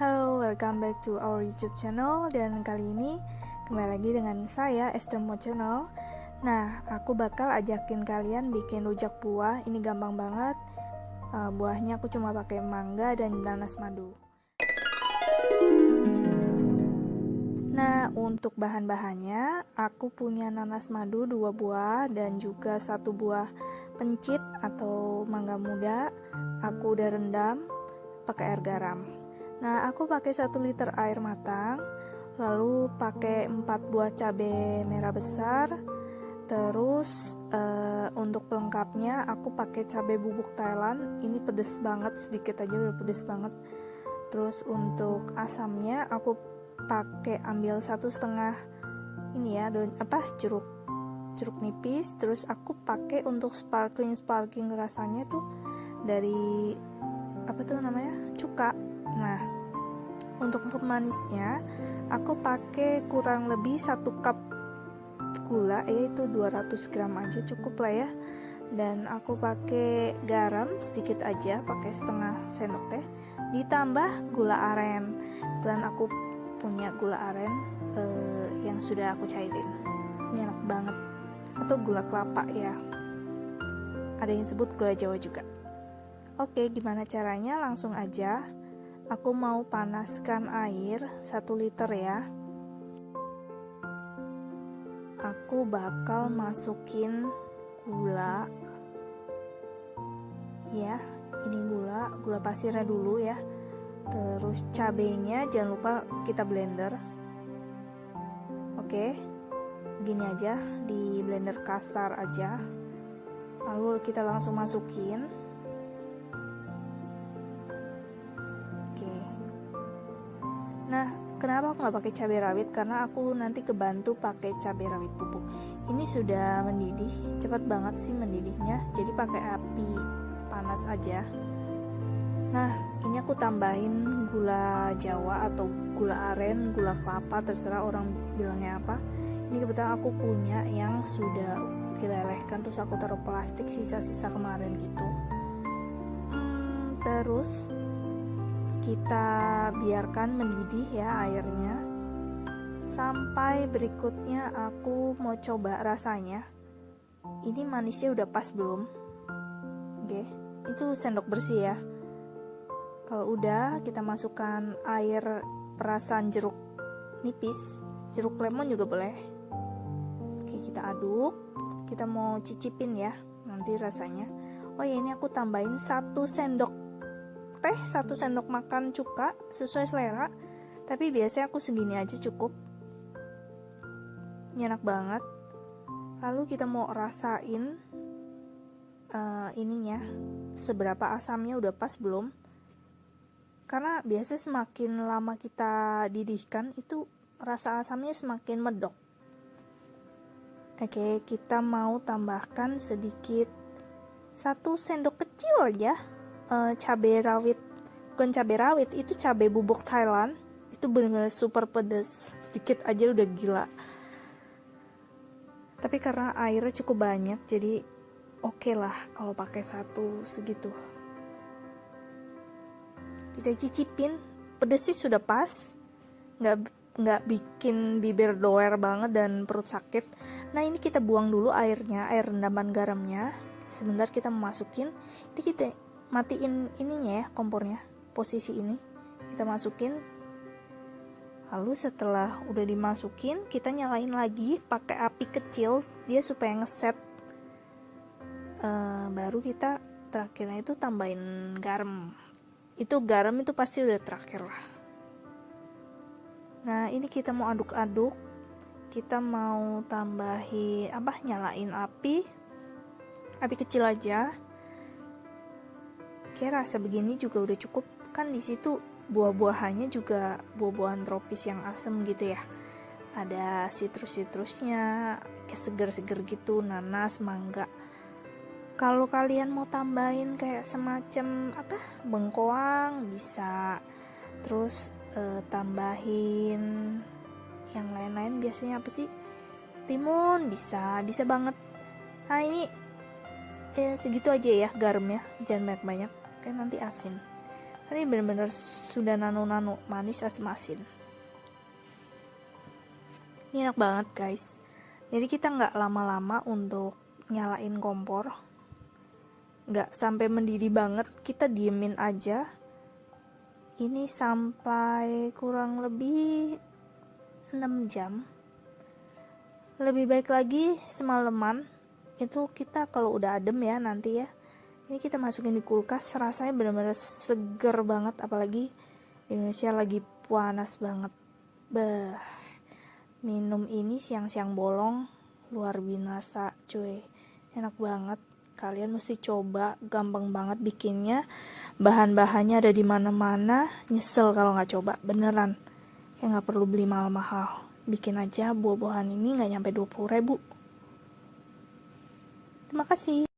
Halo, welcome back to our YouTube channel dan kali ini kembali lagi dengan saya Esther Mo Channel. Nah, aku bakal ajakin kalian bikin rujak buah. Ini gampang banget. Uh, buahnya aku cuma pakai mangga dan nanas madu. Nah, untuk bahan-bahannya, aku punya nanas madu dua buah dan juga satu buah pencit atau mangga muda. Aku udah rendam pakai air garam. Nah, aku pakai 1 liter air matang, lalu pakai 4 buah cabai merah besar. Terus uh, untuk pelengkapnya aku pakai cabai bubuk Thailand. Ini pedes banget, sedikit aja udah pedes banget. Terus untuk asamnya aku pakai ambil satu setengah ini ya, don apa jeruk jeruk nipis. Terus aku pakai untuk sparkling sparkling rasanya tuh dari apa tuh namanya cuka Nah, untuk pemanisnya aku pakai kurang lebih satu cup gula yaitu 200 gram aja cukup lah ya. Dan aku pakai garam sedikit aja pakai setengah sendok teh. Ditambah gula aren. Dan aku punya gula aren eh, yang sudah aku cairin. Ini enak banget. Atau gula kelapa ya. Ada yang sebut gula jawa juga. Oke gimana caranya? Langsung aja Aku mau panaskan air 1 liter ya. Aku bakal masukin gula. Ya, ini gula, gula pasirnya dulu ya. Terus cabenya jangan lupa kita blender. Oke. Gini aja, di blender kasar aja. Lalu kita langsung masukin kenapa aku nggak pakai cabai rawit? Karena aku nanti kebantu pakai cabai rawit bubuk. Ini sudah mendidih, cepat banget sih mendidihnya. Jadi pakai api panas aja. Nah, ini aku tambahin gula jawa atau gula aren, gula kelapa, terserah orang bilangnya apa. Ini kebetulan aku punya yang sudah dilelehkan terus aku taruh plastik sisa-sisa kemarin gitu. Hmm, terus kita biarkan mendidih ya airnya. Sampai berikutnya aku mau coba rasanya. Ini manisnya udah pas belum? Oke itu sendok bersih ya. Kalau udah kita masukkan air perasan jeruk nipis. Jeruk lemon juga boleh. Oke kita aduk. Kita mau cicipin ya nanti rasanya. Oh ya ini aku tambahin satu sendok teh satu sendok makan cuka sesuai selera tapi biasanya aku segini aja cukup. Ini enak banget. Lalu kita mau rasain uh, ininya seberapa asamnya udah pas belum. Karena biasanya semakin lama kita didihkan itu rasa asamnya semakin medok. Oke kita mau tambahkan sedikit satu sendok kecil aja uh, cabai rawit. Bukan cabai rawit itu cabai bubuk Thailand. Itu benar-benar super pedas sedikit aja udah gila. Tapi karena airnya cukup banyak jadi oke okay lah kalau pakai satu segitu. Kita cicipin. Pedes sih sudah pas. Nggak nggak bikin bibir doer banget dan perut sakit. Nah ini kita buang dulu airnya air rendaman garamnya. Sebentar kita masukin. Ini kita matiin ininya ya kompornya posisi ini. Kita masukin. Lalu setelah udah dimasukin kita nyalain lagi pakai api kecil dia supaya ngeset. Uh, baru kita terakhirnya itu tambahin garam. Itu garam itu pasti udah terakhir lah. Nah ini kita mau aduk-aduk. Kita mau tambahin apa nyalain api. Api kecil aja kayak rasa begini juga udah cukup. Kan di situ buah-buahannya juga buah-buahan tropis yang asem gitu ya. Ada sitrus-sitrusnya kayak seger-seger gitu nanas mangga. Kalau kalian mau tambahin kayak semacam apa bengkoang bisa. Terus eh, tambahin yang lain-lain biasanya apa sih? Timun bisa bisa banget. Nah ini eh, segitu aja ya garamnya. Jangan banyak-banyak kan nanti asin. Ini bener-bener sudah nano-nano manis asam asin ini enak banget guys. Jadi kita nggak lama-lama untuk nyalain kompor. Nggak sampai mendidih banget kita diemin aja. Ini sampai kurang lebih 6 jam. Lebih baik lagi semalaman. Itu kita kalau udah adem ya nanti ya ini kita masukin di kulkas rasanya benar-benar seger banget apalagi Indonesia lagi panas banget. Bah minum ini siang-siang bolong luar binasa cuy. Enak banget. Kalian mesti coba gampang banget bikinnya. Bahan-bahannya ada di mana-mana nyesel kalau nggak coba beneran. Ya nggak perlu beli mahal-mahal. Bikin aja buah-buahan ini nggak nyampe 20 ribu. Terima kasih